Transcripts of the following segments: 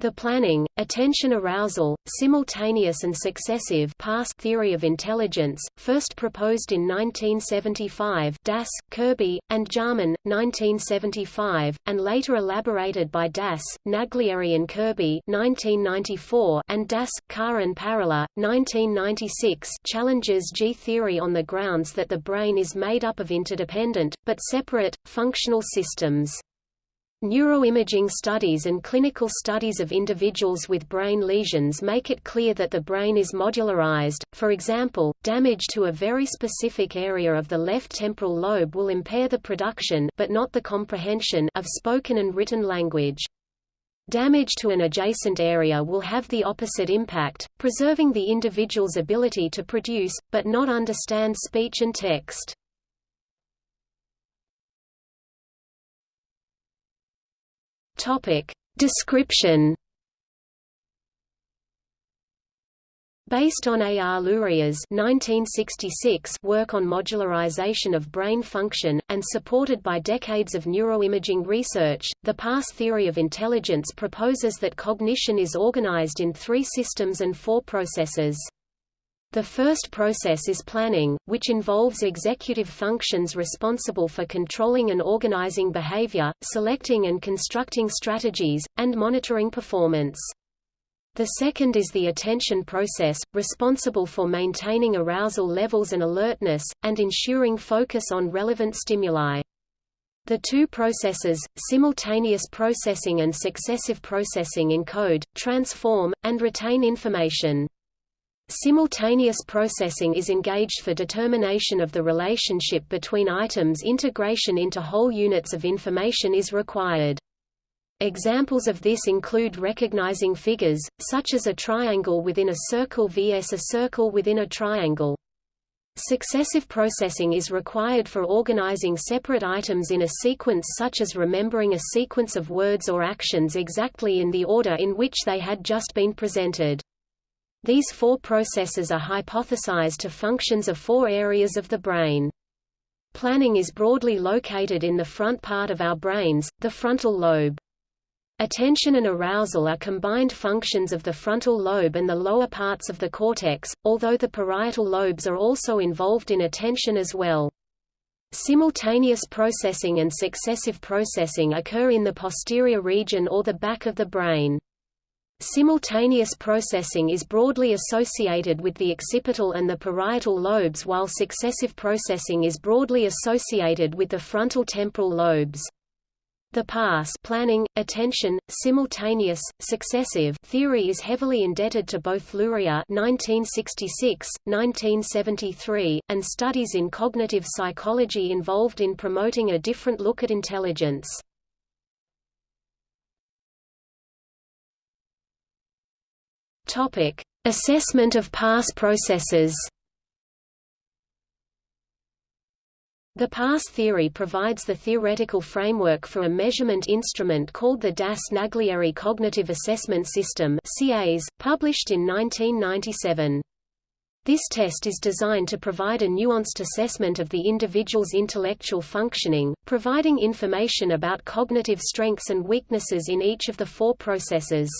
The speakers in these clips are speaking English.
The planning, attention arousal, simultaneous and successive pass theory of intelligence, first proposed in 1975 Das, Kirby, and Jarman, 1975, and later elaborated by Das, Naglieri and Kirby 1994 and Das, Kar and Parrila, 1996 challenges G-theory on the grounds that the brain is made up of interdependent, but separate, functional systems. Neuroimaging studies and clinical studies of individuals with brain lesions make it clear that the brain is modularized, for example, damage to a very specific area of the left temporal lobe will impair the production but not the comprehension of spoken and written language. Damage to an adjacent area will have the opposite impact, preserving the individual's ability to produce, but not understand speech and text. Topic. Description Based on A. R. Luria's 1966 work on modularization of brain function, and supported by decades of neuroimaging research, the PASS theory of intelligence proposes that cognition is organized in three systems and four processes. The first process is planning, which involves executive functions responsible for controlling and organizing behavior, selecting and constructing strategies, and monitoring performance. The second is the attention process, responsible for maintaining arousal levels and alertness, and ensuring focus on relevant stimuli. The two processes, simultaneous processing and successive processing encode, transform, and retain information. Simultaneous processing is engaged for determination of the relationship between items integration into whole units of information is required. Examples of this include recognizing figures, such as a triangle within a circle vs a circle within a triangle. Successive processing is required for organizing separate items in a sequence such as remembering a sequence of words or actions exactly in the order in which they had just been presented. These four processes are hypothesized to functions of four areas of the brain. Planning is broadly located in the front part of our brains, the frontal lobe. Attention and arousal are combined functions of the frontal lobe and the lower parts of the cortex, although the parietal lobes are also involved in attention as well. Simultaneous processing and successive processing occur in the posterior region or the back of the brain. Simultaneous processing is broadly associated with the occipital and the parietal lobes while successive processing is broadly associated with the frontal temporal lobes. The pass planning, attention, simultaneous, successive theory is heavily indebted to both Luria 1966, 1973, and studies in cognitive psychology involved in promoting a different look at intelligence. Topic: Assessment of pass processes. The pass theory provides the theoretical framework for a measurement instrument called the Das-Naglieri Cognitive Assessment System (CAS), published in 1997. This test is designed to provide a nuanced assessment of the individual's intellectual functioning, providing information about cognitive strengths and weaknesses in each of the four processes.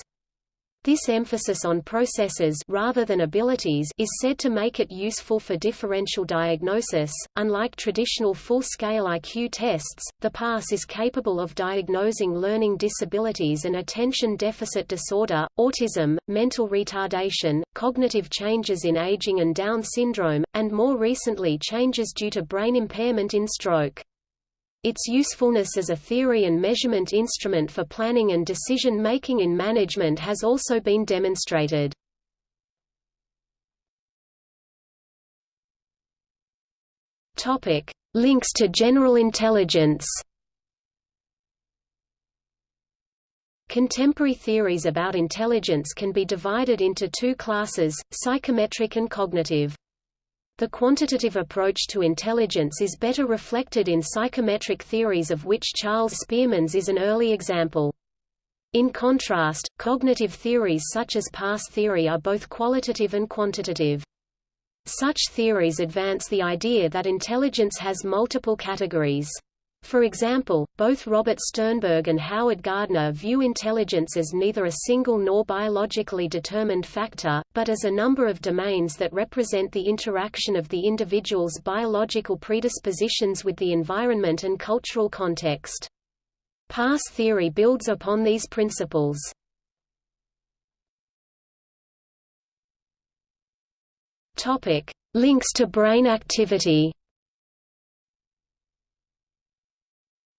This emphasis on processes rather than abilities is said to make it useful for differential diagnosis. Unlike traditional full-scale IQ tests, the PASS is capable of diagnosing learning disabilities and attention deficit disorder, autism, mental retardation, cognitive changes in aging and Down syndrome, and more recently changes due to brain impairment in stroke. Its usefulness as a theory and measurement instrument for planning and decision-making in management has also been demonstrated. Links to general intelligence Contemporary theories about intelligence can be divided into two classes, psychometric and cognitive. The quantitative approach to intelligence is better reflected in psychometric theories of which Charles Spearman's is an early example. In contrast, cognitive theories such as pass theory are both qualitative and quantitative. Such theories advance the idea that intelligence has multiple categories. For example, both Robert Sternberg and Howard Gardner view intelligence as neither a single nor biologically determined factor, but as a number of domains that represent the interaction of the individual's biological predispositions with the environment and cultural context. Pass theory builds upon these principles. Links to brain activity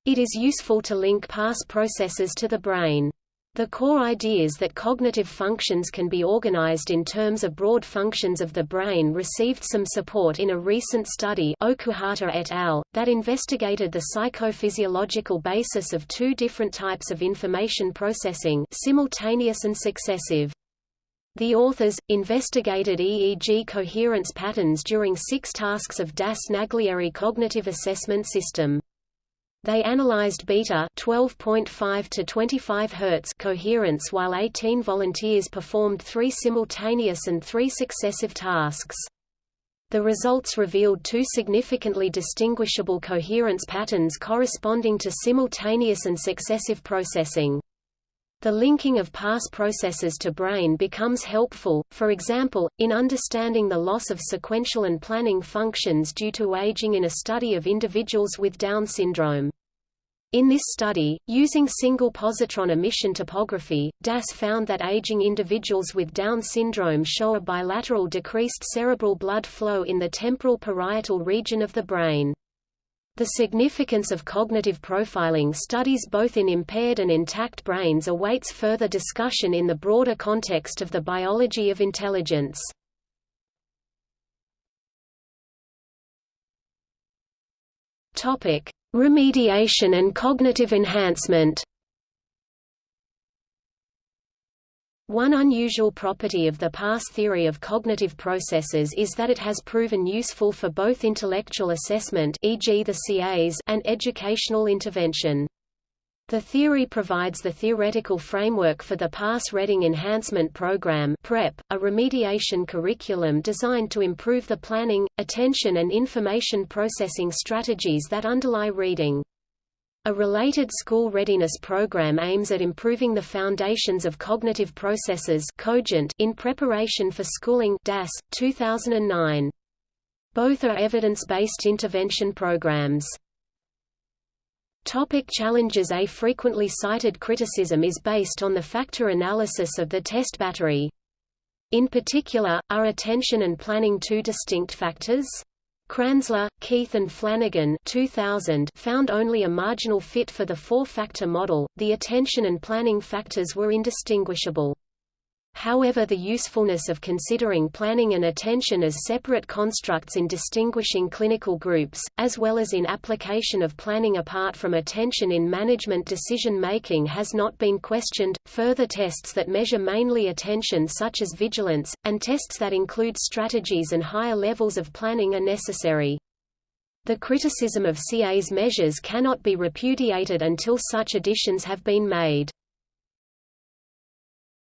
It is useful to link PASS processes to the brain. The core ideas that cognitive functions can be organized in terms of broad functions of the brain received some support in a recent study Okuhata et al., that investigated the psychophysiological basis of two different types of information processing simultaneous and successive. The authors, investigated EEG coherence patterns during six tasks of Das-Naglieri cognitive assessment system. They analyzed beta 12.5 to 25 Hz coherence while 18 volunteers performed three simultaneous and three successive tasks. The results revealed two significantly distinguishable coherence patterns corresponding to simultaneous and successive processing. The linking of pass processes to brain becomes helpful, for example, in understanding the loss of sequential and planning functions due to aging in a study of individuals with Down syndrome. In this study, using single positron emission tomography, DAS found that aging individuals with Down syndrome show a bilateral decreased cerebral blood flow in the temporal parietal region of the brain. The significance of cognitive profiling studies both in impaired and intact brains awaits further discussion in the broader context of the biology of intelligence. Remediation and cognitive enhancement One unusual property of the pass theory of cognitive processes is that it has proven useful for both intellectual assessment e.g. the CAs and educational intervention. The theory provides the theoretical framework for the Pass Reading Enhancement Program PREP, a remediation curriculum designed to improve the planning, attention and information processing strategies that underlie reading. A related school readiness program aims at improving the foundations of cognitive processes in preparation for schooling DAS, 2009. Both are evidence-based intervention programs. Topic challenges A frequently cited criticism is based on the factor analysis of the test battery. In particular, are attention and planning two distinct factors? Kranzler, Keith and Flanagan 2000 found only a marginal fit for the four-factor model, the attention and planning factors were indistinguishable. However the usefulness of considering planning and attention as separate constructs in distinguishing clinical groups, as well as in application of planning apart from attention in management decision-making has not been questioned. Further tests that measure mainly attention such as vigilance, and tests that include strategies and higher levels of planning are necessary. The criticism of CA's measures cannot be repudiated until such additions have been made.